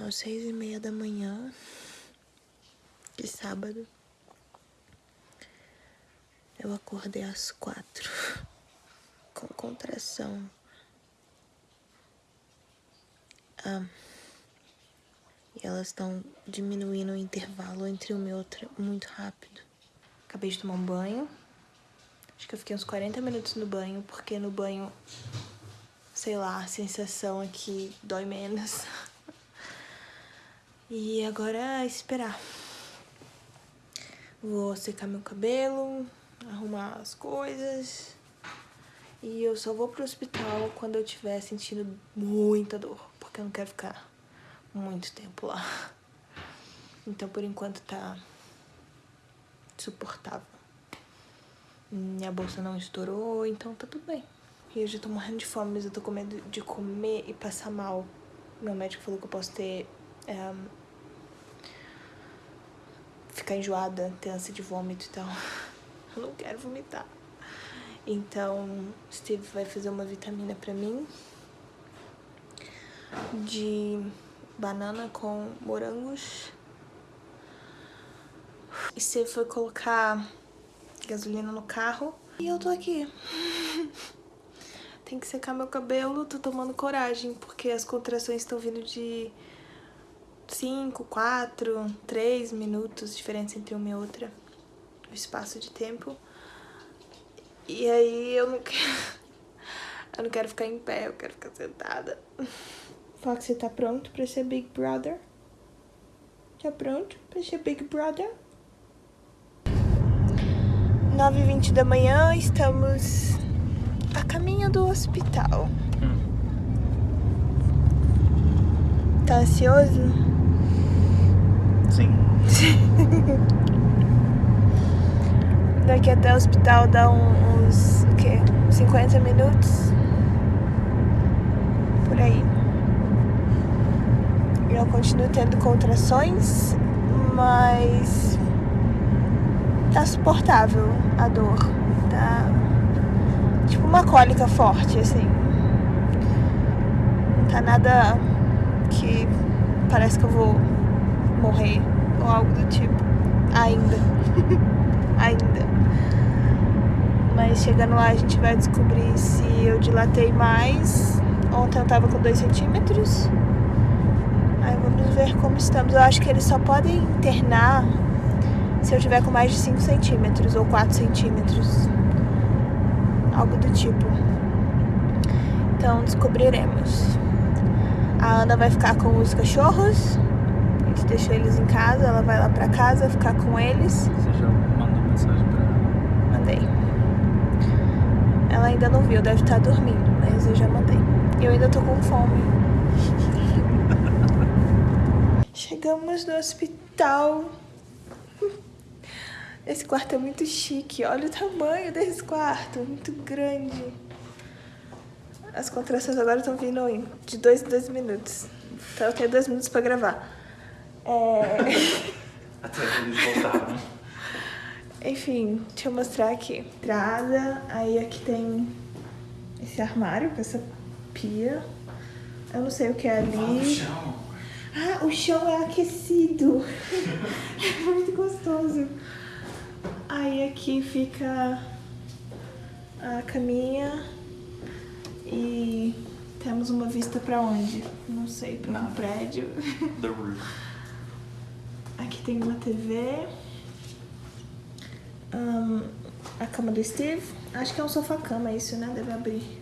São seis e meia da manhã de sábado. Eu acordei às quatro com contração. Ah, e elas estão diminuindo o intervalo entre uma e outra muito rápido. Acabei de tomar um banho. Acho que eu fiquei uns 40 minutos no banho, porque no banho, sei lá, a sensação aqui dói menos. E agora é esperar. Vou secar meu cabelo, arrumar as coisas. E eu só vou pro hospital quando eu estiver sentindo muita dor, porque eu não quero ficar muito tempo lá. Então, por enquanto, tá suportável. Minha bolsa não estourou, então tá tudo bem. E eu já tô morrendo de fome, mas eu tô com medo de comer e passar mal. Meu médico falou que eu posso ter... É, ficar enjoada, ter ânsia de vômito e tal. Eu não quero vomitar. Então, Steve vai fazer uma vitamina pra mim. De banana com morangos. E Steve foi colocar gasolina no carro. E eu tô aqui. Tem que secar meu cabelo, tô tomando coragem, porque as contrações estão vindo de 5, 4, 3 minutos, diferença entre uma e outra. O espaço de tempo. E aí eu não quero... Eu não quero ficar em pé, eu quero ficar sentada. Foxy tá pronto pra ser Big Brother? Tá pronto pra ser Big Brother? 9h20 da manhã, estamos a caminho do hospital. Tá ansioso? Sim. Daqui até o hospital dá uns, o quê? 50 minutos? Por aí. Eu continuo tendo contrações, mas tá suportável a dor. Tá tipo uma cólica forte, assim. Não tá nada que parece que eu vou morrer ou algo do tipo. Ainda. Ainda. Mas chegando lá a gente vai descobrir se eu dilatei mais. Ontem eu tava com 2 centímetros. Aí vamos ver como estamos. Eu acho que eles só podem internar se eu tiver com mais de 5 centímetros ou 4 centímetros. Algo do tipo. Então descobriremos. A Ana vai ficar com os cachorros. Deixou eles em casa, ela vai lá pra casa ficar com eles. Você já mandou mensagem pra ela? Mandei. Ela ainda não viu, deve estar dormindo, mas eu já mandei. Eu ainda tô com fome. Chegamos no hospital. Esse quarto é muito chique. Olha o tamanho desse quarto. Muito grande. As contrações agora estão vindo em de dois em dois minutos. Então eu tenho dois minutos pra gravar. É... Até eles voltaram. Enfim, deixa eu mostrar aqui. Entrada, aí aqui tem esse armário com essa pia. Eu não sei o que é ali. Chão. Ah, o chão é aquecido. é muito gostoso. Aí aqui fica a caminha e temos uma vista pra onde? Não sei, pra um Nada. prédio. The roof. Aqui tem uma TV. Ahn, a cama do Steve. Acho que é um sofá-cama isso, né? Deve abrir.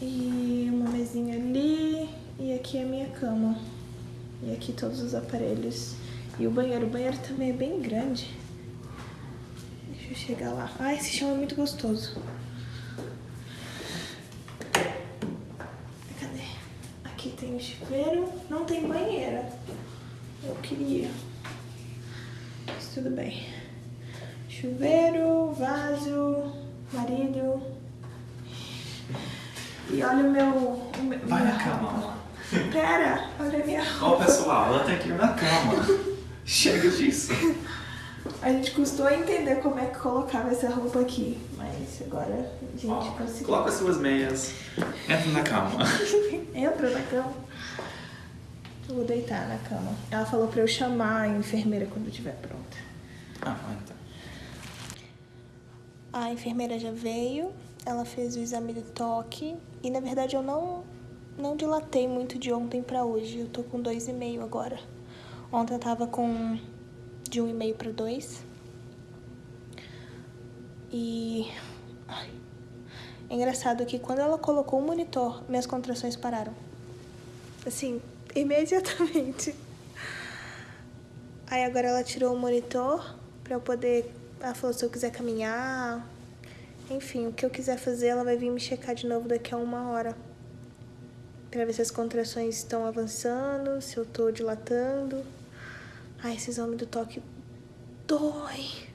E uma mesinha ali. E aqui é a minha cama. E aqui todos os aparelhos. E o banheiro. O banheiro também é bem grande. Deixa eu chegar lá. Ah, esse chão é muito gostoso. Cadê? Aqui chuveiro. Não tem banheira. Eu queria. Mas tudo bem. Chuveiro, vaso, marido. E olha o meu. O meu Vai na cama. roupa. Pera, olha a minha Ó, roupa. pessoal, ela tem que ir na cama. Chega disso. A gente custou entender como é que colocava essa roupa aqui. Mas agora a gente Ó, conseguiu. coloca suas meias. Entra na cama. Entra na cama. Eu vou deitar na cama. Ela falou pra eu chamar a enfermeira quando estiver pronta. Ah, então. A enfermeira já veio, ela fez o exame do toque e na verdade eu não não dilatei muito de ontem pra hoje. Eu tô com dois e meio agora. Ontem eu tava com de um e meio para dois. E ai, é engraçado que quando ela colocou o monitor, minhas contrações pararam. Assim, imediatamente. Aí agora ela tirou o monitor pra eu poder. Ela falou se eu quiser caminhar. Enfim, o que eu quiser fazer, ela vai vir me checar de novo daqui a uma hora. Pra ver se as contrações estão avançando, se eu tô dilatando. Ai, esse exame do toque dói.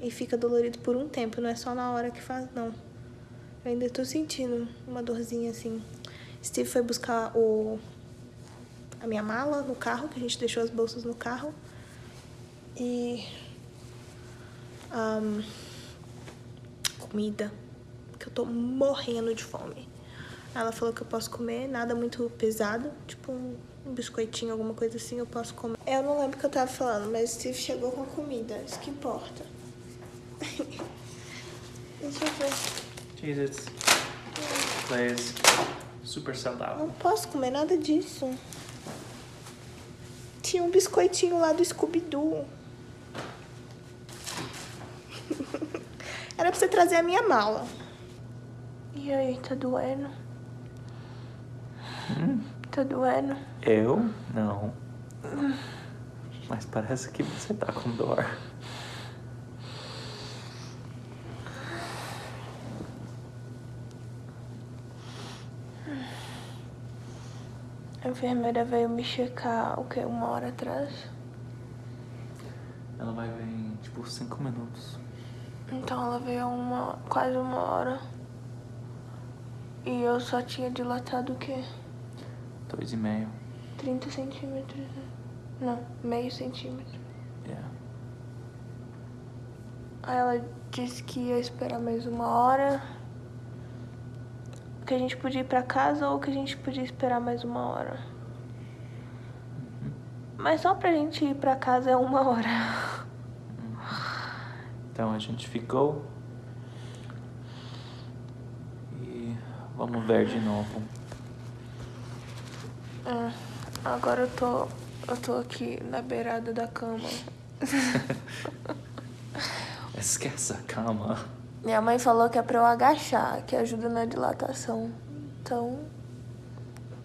E fica dolorido por um tempo, não é só na hora que faz, não. Eu ainda tô sentindo uma dorzinha assim. Steve foi buscar o a minha mala no carro, que a gente deixou as bolsas no carro. E um, comida, que eu tô morrendo de fome. Ela falou que eu posso comer nada muito pesado, tipo um, um biscoitinho, alguma coisa assim, eu posso comer. Eu não lembro o que eu tava falando, mas Steve chegou com comida, isso que importa. Deixa eu ver. Jesus. Plays. Super saudável. Não posso comer nada disso. Tinha um biscoitinho lá do Scooby-Doo. Era pra você trazer a minha mala. E aí, tá doendo? Tá doendo? Eu? Não. Mas parece que você tá com dor. Enfermeira veio me checar, o que, uma hora atrás? Ela vai vir em, tipo, cinco minutos. Então ela veio uma, quase uma hora. E eu só tinha dilatado o quê? Dois e meio. 30 centímetros, né? Não, meio centímetro. Yeah. Aí ela disse que ia esperar mais uma hora. Que a gente podia ir pra casa ou que a gente podia esperar mais uma hora. Mas só pra gente ir pra casa é uma hora. Então a gente ficou. E vamos ver de novo. É, agora eu tô. Eu tô aqui na beirada da cama. Esquece a cama. Minha mãe falou que é pra eu agachar, que ajuda na dilatação. Então,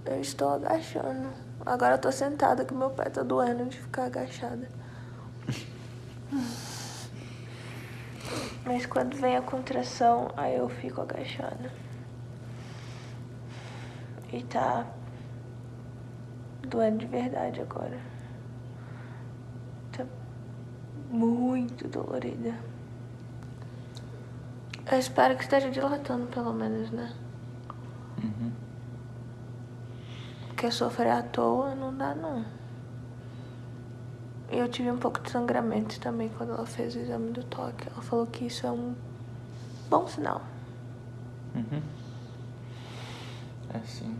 eu estou agachando. Agora eu tô sentada que meu pé tá doendo de ficar agachada. Mas quando vem a contração, aí eu fico agachada. E tá doendo de verdade agora. Tá muito dolorida. Eu espero que esteja dilatando, pelo menos, né? Uhum. Porque sofrer à toa não dá, não. E eu tive um pouco de sangramento também quando ela fez o exame do toque. Ela falou que isso é um bom sinal. Uhum. É sim.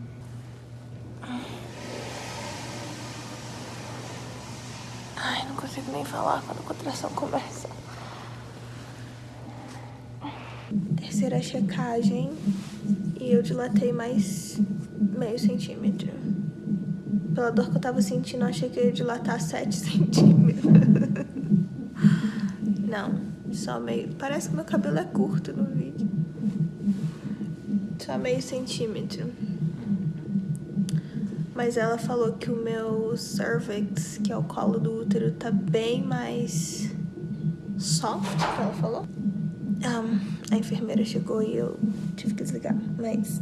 Ai, não consigo nem falar quando a contração começa. Terceira checagem e eu dilatei mais meio centímetro. Pela dor que eu tava sentindo, eu achei que eu ia dilatar 7 centímetros. Não, só meio. Parece que meu cabelo é curto no vídeo. Só meio centímetro. Mas ela falou que o meu cervix, que é o colo do útero, tá bem mais soft, que ela falou. Um, a enfermeira chegou e eu tive que desligar, mas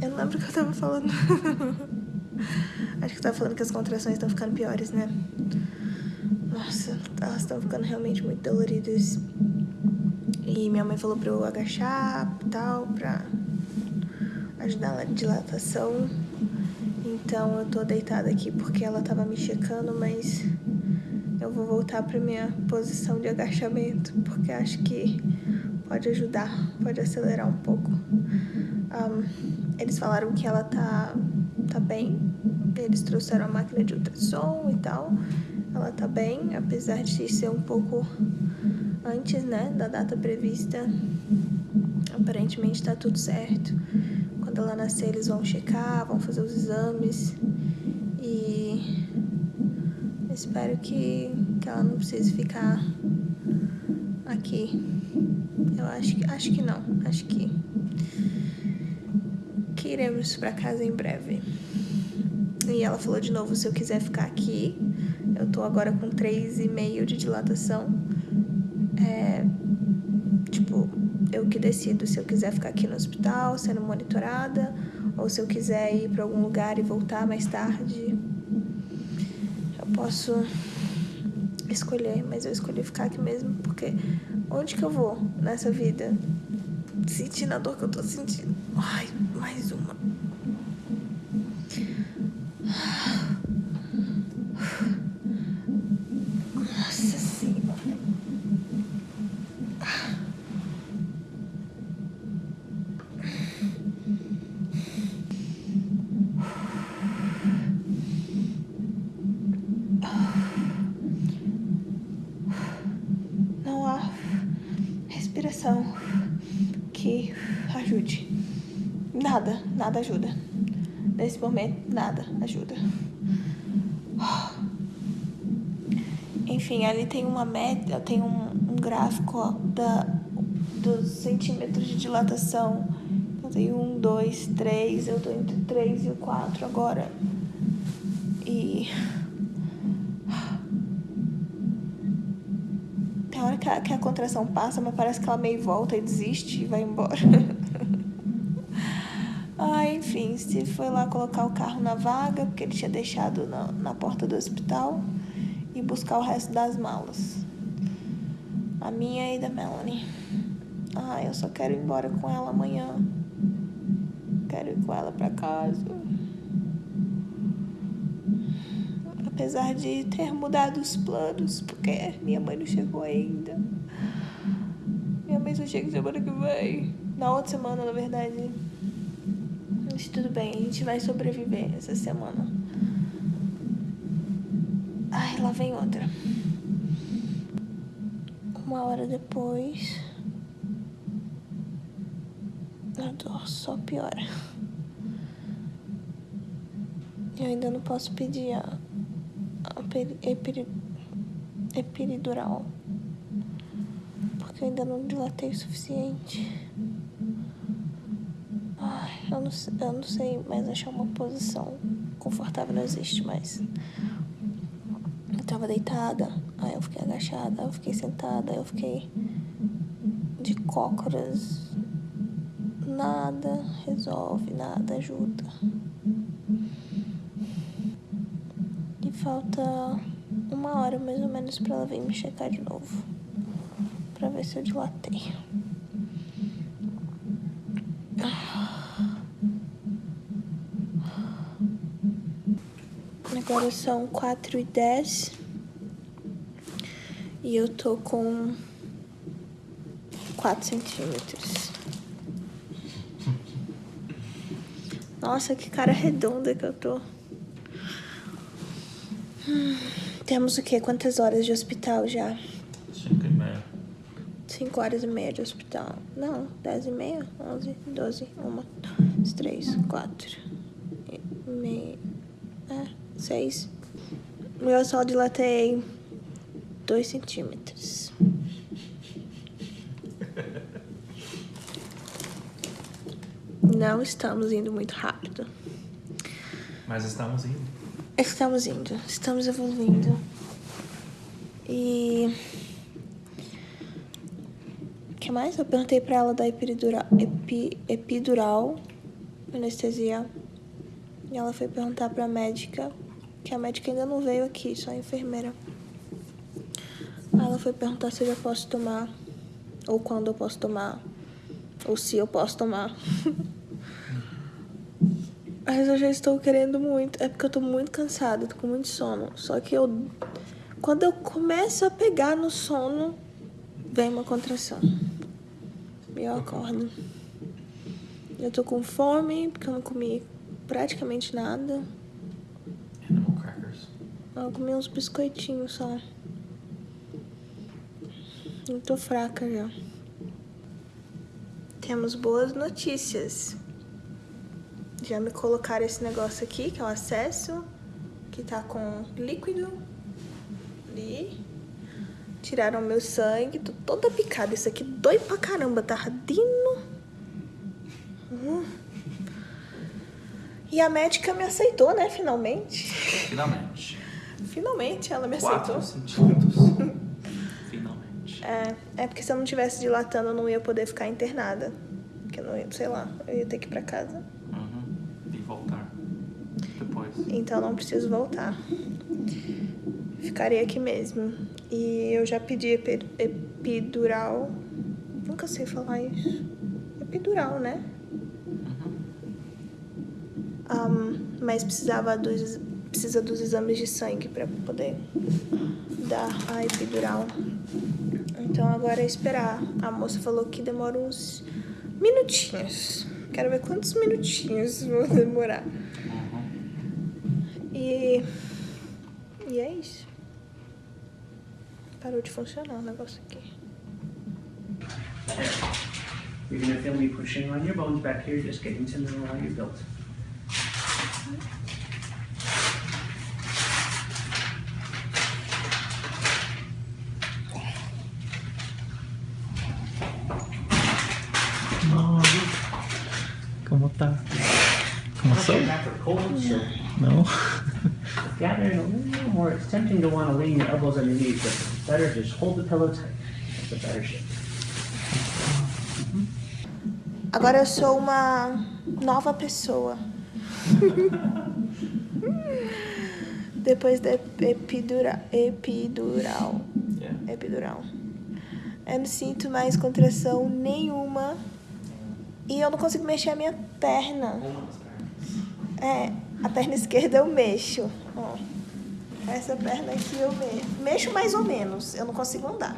eu não lembro o que eu tava falando. Acho que eu tava falando que as contrações estão ficando piores, né? Nossa, elas estão ficando realmente muito doloridas. E minha mãe falou pra eu agachar e tal, pra ajudar na dilatação. Então eu tô deitada aqui porque ela tava me checando, mas eu vou voltar pra minha posição de agachamento, porque acho que pode ajudar, pode acelerar um pouco. Um, eles falaram que ela tá tá bem. Eles trouxeram a máquina de ultrassom e tal. Ela tá bem, apesar de ser um pouco antes, né, da data prevista. Aparentemente tá tudo certo. Quando ela nascer, eles vão checar, vão fazer os exames. E espero que, que ela não precise ficar aqui. Acho que, acho que não, acho que, que iremos para casa em breve. E ela falou de novo se eu quiser ficar aqui. Eu tô agora com 3,5 de dilatação. É, tipo, eu que decido se eu quiser ficar aqui no hospital sendo monitorada ou se eu quiser ir para algum lugar e voltar mais tarde. Eu posso escolher, mas eu escolhi ficar aqui mesmo porque onde que eu vou nessa vida? Sentindo a dor que eu tô sentindo. Ai, mais uma. Nossa senhora. Não há respiração que ajude. Nada, nada ajuda. Nesse momento, nada ajuda. Enfim, ali tem uma média, tem um, um gráfico ó, da, dos centímetros de dilatação. Eu tenho um, dois, três, eu tô entre três e o quatro agora. E. Tem hora que a, que a contração passa, mas parece que ela meio volta e desiste e vai embora. ah, enfim, Steve foi lá colocar o carro na vaga, porque ele tinha deixado na, na porta do hospital, e buscar o resto das malas. A minha e da Melanie. Ah, eu só quero ir embora com ela amanhã. Quero ir com ela pra casa. Apesar de ter mudado os planos, porque minha mãe não chegou ainda. Minha mãe só chega semana que vem. Na outra semana, na verdade. Tudo bem, a gente vai sobreviver essa semana. Ai, lá vem outra. Uma hora depois. A dor só piora. Eu ainda não posso pedir a, a peri, epiri, epiridural. Porque eu ainda não dilatei o suficiente. Eu não, eu não sei mais achar uma posição confortável, não existe mais. Eu tava deitada, aí eu fiquei agachada, aí eu fiquei sentada, aí eu fiquei de cócoras. Nada resolve, nada ajuda. E falta uma hora mais ou menos pra ela vir me checar de novo. Pra ver se eu dilatei. Agora são quatro e dez e eu tô com quatro centímetros. Nossa, que cara redonda que eu tô. Hum, temos o quê? Quantas horas de hospital já? Cinco e meia. Cinco horas e meia de hospital. Não, dez e meia, onze, doze, uma, dois, três, quatro, e meia, seis. Eu só dilatei dois centímetros. Não estamos indo muito rápido. Mas estamos indo. Estamos indo, estamos evoluindo. E. O que mais? Eu perguntei pra ela da epidural, epi, epidural, anestesia. E ela foi perguntar pra médica, que a médica ainda não veio aqui, só a enfermeira. Ela foi perguntar se eu já posso tomar, ou quando eu posso tomar, ou se eu posso tomar. Mas eu já estou querendo muito. É porque eu tô muito cansada, tô com muito sono. Só que eu. Quando eu começo a pegar no sono, vem uma contração. E eu acordo. Eu tô com fome, porque eu não comi praticamente nada. Eu comi uns biscoitinhos só. Eu tô fraca já. Temos boas notícias. Já me colocaram esse negócio aqui, que é o acesso, que tá com líquido. Ali. Tiraram meu sangue, tô toda picada. Isso aqui dói pra caramba, tá ardendo. Hum. E a médica me aceitou, né, finalmente. Finalmente. Finalmente ela me aceitou. 4 centímetros. Finalmente. É, é porque se eu não tivesse dilatando, eu não ia poder ficar internada. Porque eu não ia, sei lá, eu ia ter que ir pra casa. Uhum. E voltar. Depois. Então não preciso voltar. Ficarei aqui mesmo. E eu já pedi epi- epidural. Nunca sei falar isso. Epidural, né? Ahn, mas precisava dos, precisa dos exames de sangue pra poder dar a epidural. Então agora é esperar. A moça falou que demora uns minutinhos. Quero ver quantos minutinhos vão demorar. E. E é isso. Parou de funcionar o negócio aqui. You're gonna feel me pushing on your bones back here, just getting to know how you're built. Como tá? Começou? Okay, back so Não? gathering a little more. It's tempting to want to lean your elbows on your knees, but it's better just hold the pillow tight. That's a better shape. Agora eu sou uma nova pessoa. Depois da epidura, epidural. Yeah. Epidural. Eu não sinto mais contração nenhuma. E eu não consigo mexer a minha perna. É, a perna esquerda eu mexo. Ó. Essa perna aqui eu mexo. Mexo mais ou menos. Eu não consigo andar.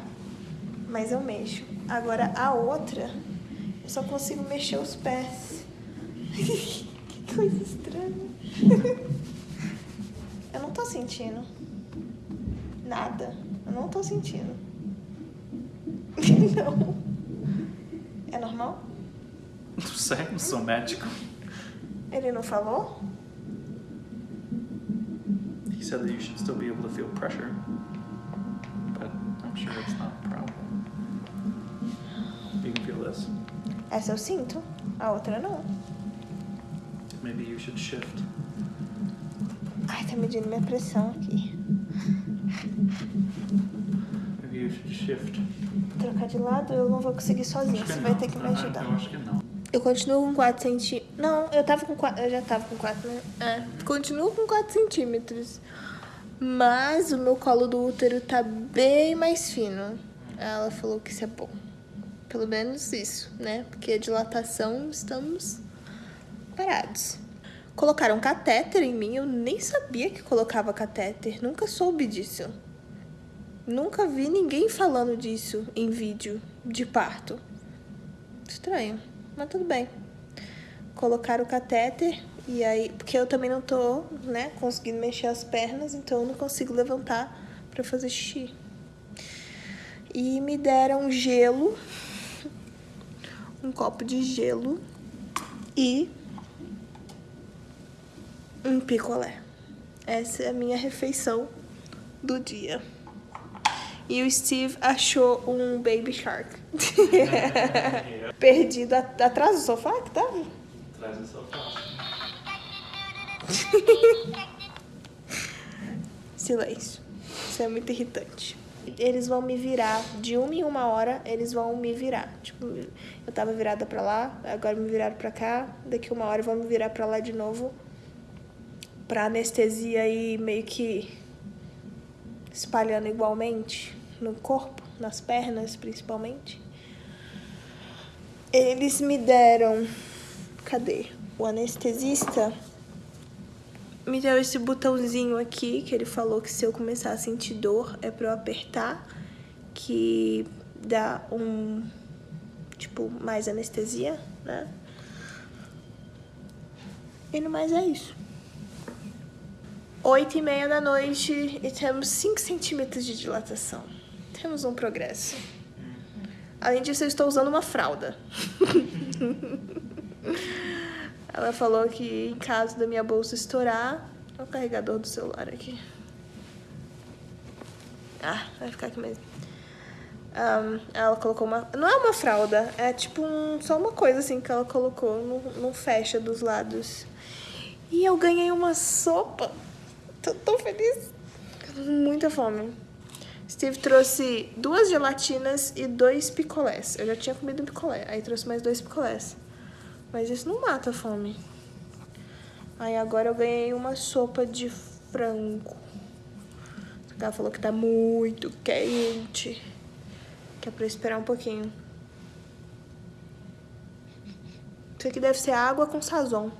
Mas eu mexo. Agora a outra, eu só consigo mexer os pés. que coisa estranha. eu não tô sentindo. Nada. Eu não tô sentindo. não. É normal? Não sei, não sou médico. Ele não falou? Said that you should still be able to feel pressure. But I'm sure it's not a problem. You can feel this. Essa eu sinto. A outra não. Maybe you should shift. Ai, tá medindo minha pressão aqui. Maybe you should shift. Trocar de lado, eu não vou conseguir sozinha. Você vai não. ter que me Ah, ajudar. Eu acho que não. Eu continuo com 4 centímetros. Não, eu tava com 4. Eu já tava com 4, né? É. Continuo com 4 centímetros. Mas o meu colo do útero tá bem mais fino. Ela falou que isso é bom. Pelo menos isso, né? Porque a dilatação estamos parados. Colocaram catéter em mim. Eu nem sabia que colocava catéter. Nunca soube disso. Nunca vi ninguém falando disso em vídeo de parto. Estranho, mas tudo bem. Colocaram o catéter e aí, porque eu também não tô, né, conseguindo mexer as pernas, então eu não consigo levantar pra fazer xixi. E me deram gelo, um copo de gelo e um picolé. Essa é a minha refeição do dia. E o Steve achou um Baby Shark. Perdido at- atrás do sofá que tava? Traz o sofá. Silêncio. Isso é muito irritante. Eles vão me virar, de uma em uma hora, eles vão me virar. Tipo, eu tava virada pra lá, agora me viraram pra cá, daqui uma hora vão me virar pra lá de novo. Pra anestesia ir meio que espalhando igualmente no corpo, nas pernas principalmente. Eles me deram. Cadê? O anestesista me deu esse botãozinho aqui que ele falou que se eu começar a sentir dor é pra eu apertar, que dá um tipo mais anestesia, né? E no mais é isso. Oito e meia da noite e temos 5 centímetros de dilatação. Temos um progresso. Além disso, eu estou usando uma fralda. Ela falou que em caso da minha bolsa estourar, é o carregador do celular aqui. Ah, vai ficar aqui mesmo. Um, ela colocou uma. Não é uma fralda, é tipo um, só uma coisa assim que ela colocou, no, no fecha dos lados. E eu ganhei uma sopa. Tô tão feliz. Com muita fome. Steve trouxe duas gelatinas e dois picolés. Eu já tinha comido um picolé, aí trouxe mais dois picolés. Mas isso não mata a fome. Aí agora eu ganhei uma sopa de frango. Ela falou que tá muito quente. Que é pra esperar um pouquinho. Isso aqui deve ser água com sazon.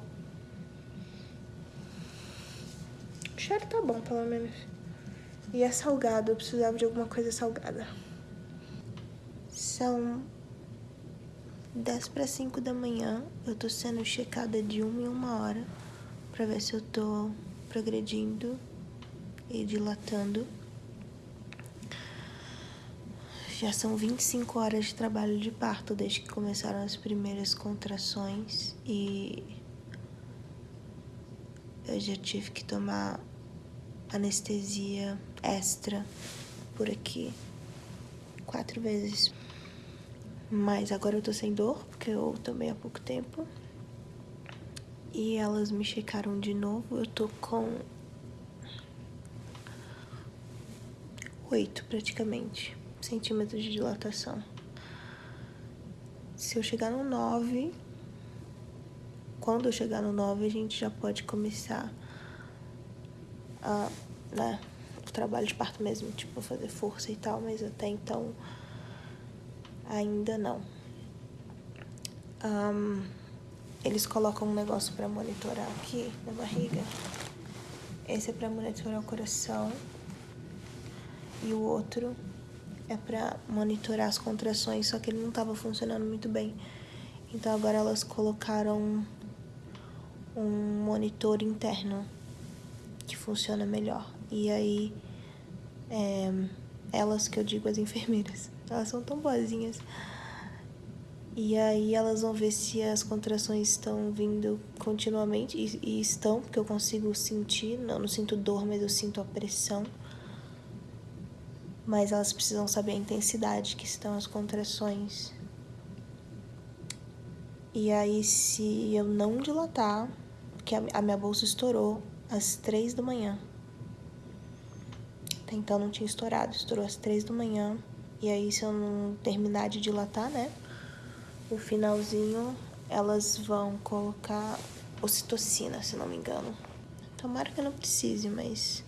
O cheiro tá bom, pelo menos. E é salgado, eu precisava de alguma coisa salgada. São 10 para 5 da manhã. Eu tô sendo checada de uma em uma hora para ver se eu tô progredindo e dilatando. Já são 25 horas de trabalho de parto desde que começaram as primeiras contrações e eu já tive que tomar anestesia extra por aqui quatro vezes. Mas agora eu tô sem dor, porque eu tomei há pouco tempo. E elas me checaram de novo. Eu tô com oito praticamente centímetros de dilatação. Se eu chegar no 9, quando eu chegar no 9, a gente já pode começar a, né, o trabalho de parto mesmo, tipo, fazer força e tal, mas até então ainda não. Um, eles colocam um negócio para monitorar aqui na barriga. Esse é para monitorar o coração e o outro é para monitorar as contrações, só que ele não estava funcionando muito bem. Então agora elas colocaram um monitor interno que funciona melhor. E aí, é, elas que eu digo as enfermeiras, elas são tão boazinhas. E aí elas vão ver se as contrações estão vindo continuamente, e, e estão, porque eu consigo sentir, não, não sinto dor, mas eu sinto a pressão mas elas precisam saber a intensidade que estão as contrações. E aí, se eu não dilatar, que a minha bolsa estourou às três da manhã. Até então não tinha estourado, estourou às três da manhã. E aí, se eu não terminar de dilatar, né? O finalzinho, elas vão colocar ocitocina, se não me engano. Tomara que eu não precise, mas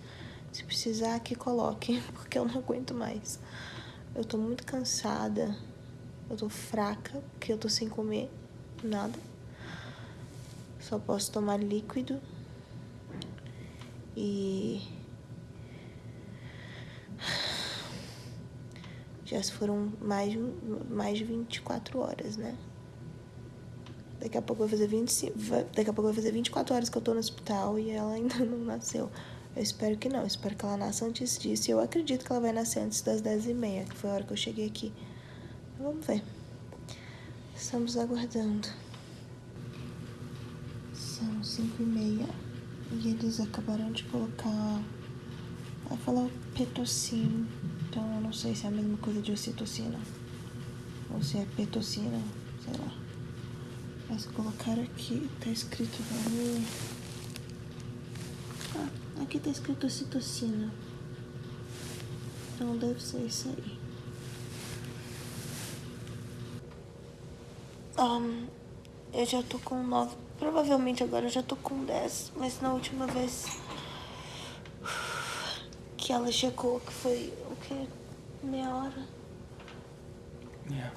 se precisar, que coloque, porque eu não aguento mais. Eu tô muito cansada. Eu tô fraca, porque eu tô sem comer nada. Só posso tomar líquido. E. Já foram mais, mais de 24 horas, né? Daqui a pouco vai fazer 25. Daqui a pouco vai fazer 24 horas que eu tô no hospital e ela ainda não nasceu. Eu espero que não, eu espero que ela nasça antes disso. E eu acredito que ela vai nascer antes das 10h30, que foi a hora que eu cheguei aqui. Vamos ver. Estamos aguardando. São 5h30 e eles acabaram de colocar. Ela falou petocin, então eu não sei se é a mesma coisa de ocitocina ou se é petocina, sei lá. Mas colocaram aqui, tá escrito no Aqui tá escrito citocina. Então deve ser isso aí. Um, eu já tô com nove. Provavelmente agora eu já tô com dez. Mas na última vez que ela checou, que foi o que? Meia hora? Yeah.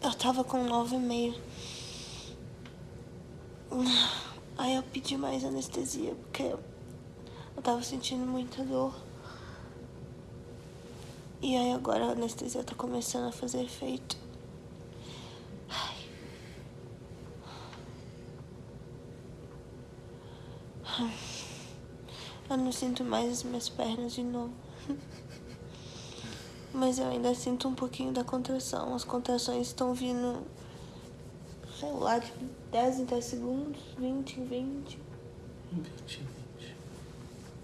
Eu tava com nove e meio. Aí eu pedi mais anestesia, porque eu tava sentindo muita dor. E aí agora a anestesia tá começando a fazer efeito. Ai. Eu não sinto mais as minhas pernas de novo. Mas eu ainda sinto um pouquinho da contração. As contrações estão vindo, sei lá, de 10 em 10 segundos, 20 em 20. 20, 20.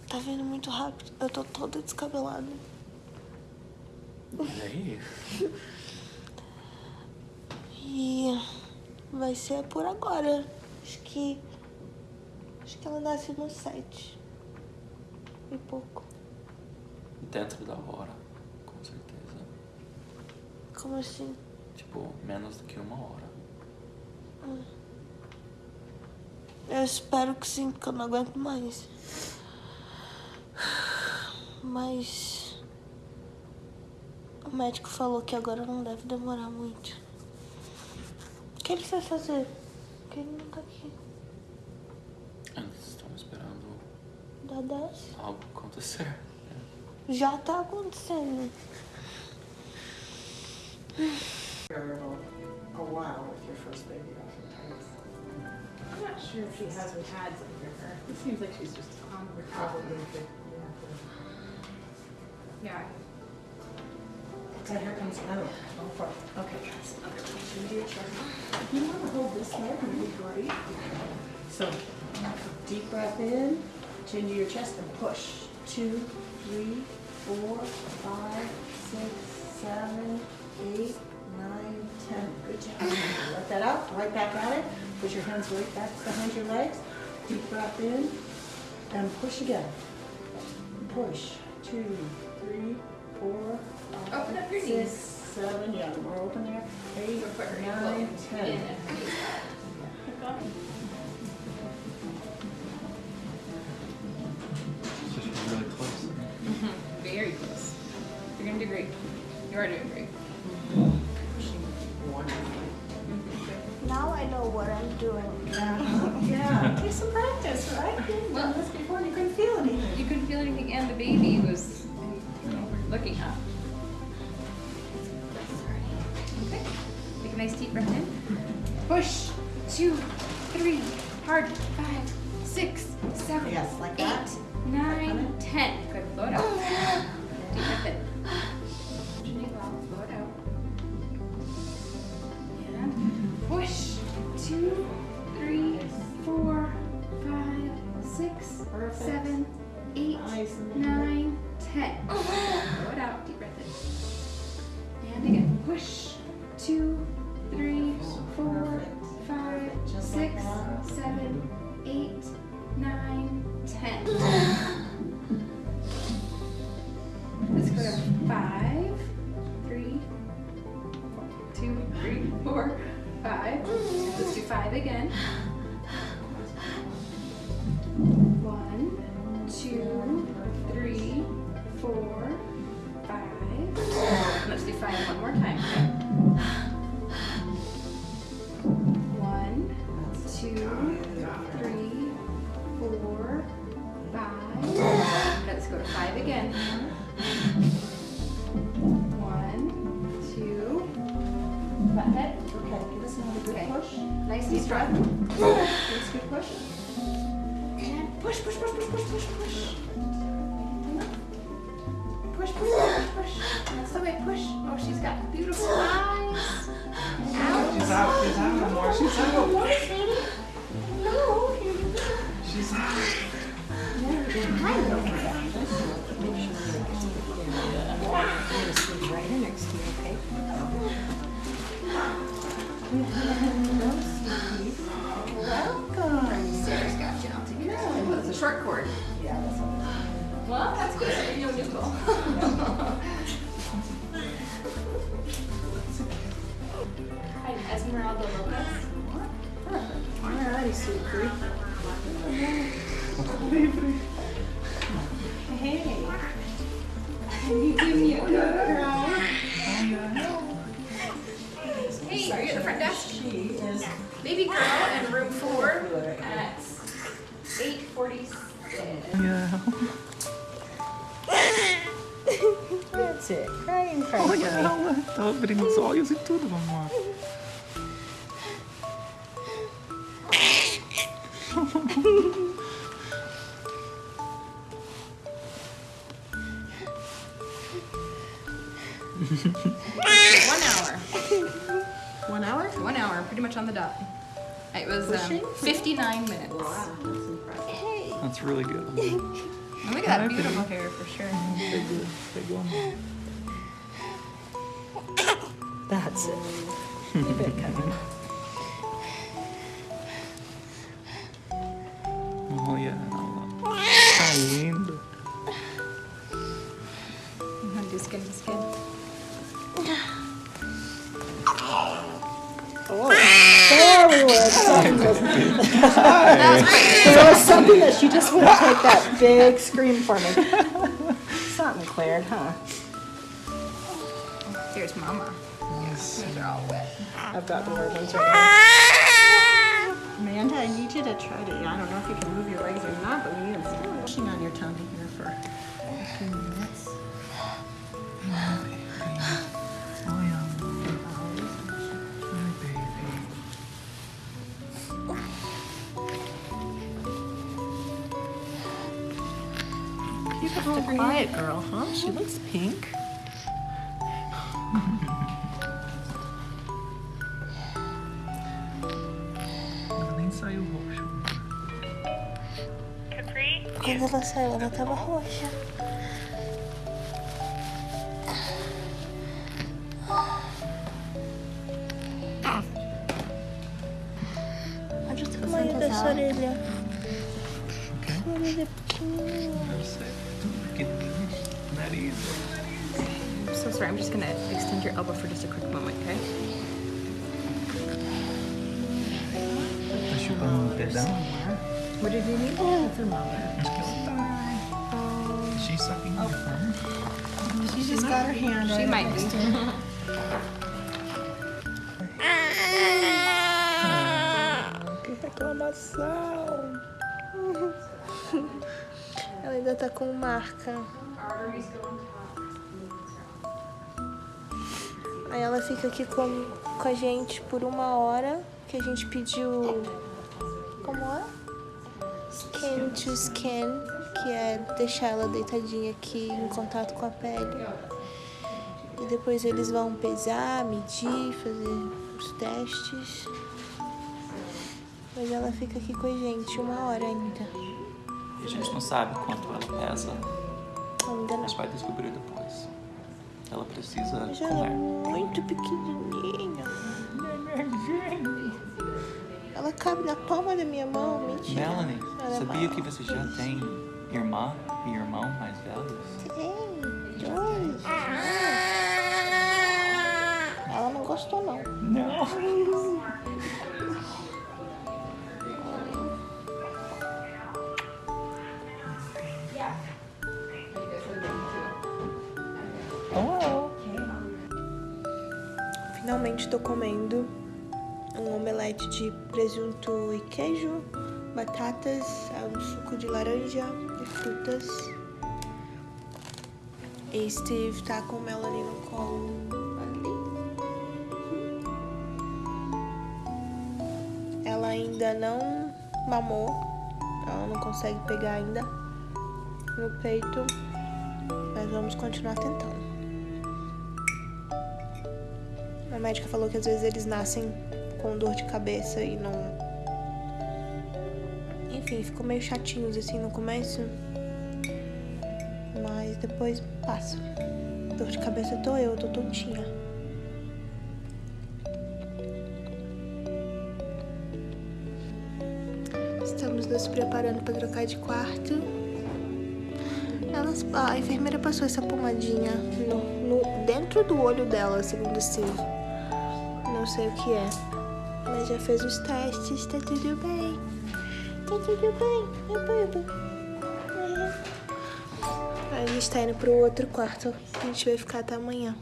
Tá vindo muito rápido. Eu tô toda descabelada. Olha aí. E vai ser por agora. Acho que. Acho que ela nasce no 7. E pouco. Dentro da hora, com certeza. Como assim? Tipo, menos do que uma hora. Eu espero que sim, porque eu não aguento mais. Mas. O médico falou que agora não deve demorar muito. O que ele vai fazer? Porque ele não tá aqui. Eles estão esperando Dá 10. algo acontecer. Já tá acontecendo. a while with your first baby oftentimes. I'm not sure if she hasn't had some for her. It seems like she's just on Probably recovery. if it, yeah. Yeah. So here comes another. Go for it. Okay, guys. Chin to your chest. If you want to hold this leg, it would be great. So, deep breath in, chin to your chest and push. Two, three, four, five, six, seven, eight, nine, ten. Good job. Let that out, right back at it. Put your hands right back behind your legs. Deep breath in and push again. Push. Two, three, four, five, Open up your six, knees. seven, yeah, more open there. Eight, So put her nine, ten. in You are doing great. Now I know what I'm doing. Yeah, take some practice, right? You've Well- done this before and you couldn't feel anything. You couldn't feel anything, and the baby was looking up. Okay. Take a nice deep breath in. Push. Two, three, hard. 了。really good. And look at that beautiful hair for sure. Big, big one. That's it. Keep it coming. Oh, yeah. Tá lindo. I'm gonna do skin to skin. There we were. Something was, there was something that she just wouldn't take that big scream for me. Something cleared, huh? Here's mama. Yes. These are all wet. I've got the word ones right here. Amanda, I need you to try to, I don't know if you can move your legs or not, but we need them still pushing on your tummy here for a few minutes. Quiet girl, huh? She looks pink. Ela nem saiu roxo. Quando ela saiu, ela tava roxa. Olha o tamanho dessa orelha. Que orelha pequenininha. So sorry. I'm just gonna extend your elbow for just a quick moment, okay? Tá chupando um dedão? What did you need? Acho que ela tá. She's sucking your thumb. She just got her hand She right might be. her. Que reclamação. Ela ainda tá com marca. Aí ela fica aqui com, com a gente por uma hora, que a gente pediu. Como é? Skin to skin, que é deixar ela deitadinha aqui em contato com a pele. E depois eles vão pesar, medir, fazer os testes. Mas ela fica aqui com a gente uma hora ainda. E a gente não sabe quanto ela pesa, Ainda mas não. vai descobrir depois. Ela precisa ela é comer. muito pequenininha. Ela cabe na palma da minha mão, mentira. Melanie, Ela é sabia maior. que você já tem irmã e irmão mais velhos? Tem, dois. Ela não gostou, não. Não. Finalmente tô comendo um omelete de presunto e queijo, batatas, um suco de laranja e frutas. E Steve tá com Melanie no colo. Ela ainda não mamou, ela não consegue pegar ainda no peito, mas vamos continuar tentando. A médica falou que às vezes eles nascem com dor de cabeça e não. Enfim, ficou meio chatinhos assim no começo. Mas depois passa. Dor de cabeça tô eu, tô tontinha. Estamos nos preparando para trocar de quarto. Elas, a enfermeira passou essa pomadinha no, no- dentro do olho dela, segundo o Steve. Não sei o que é. Mas já fez os testes, tá tudo bem. Tá tudo bem. É bobo. É. A gente tá indo pro outro quarto. A gente vai ficar até amanhã.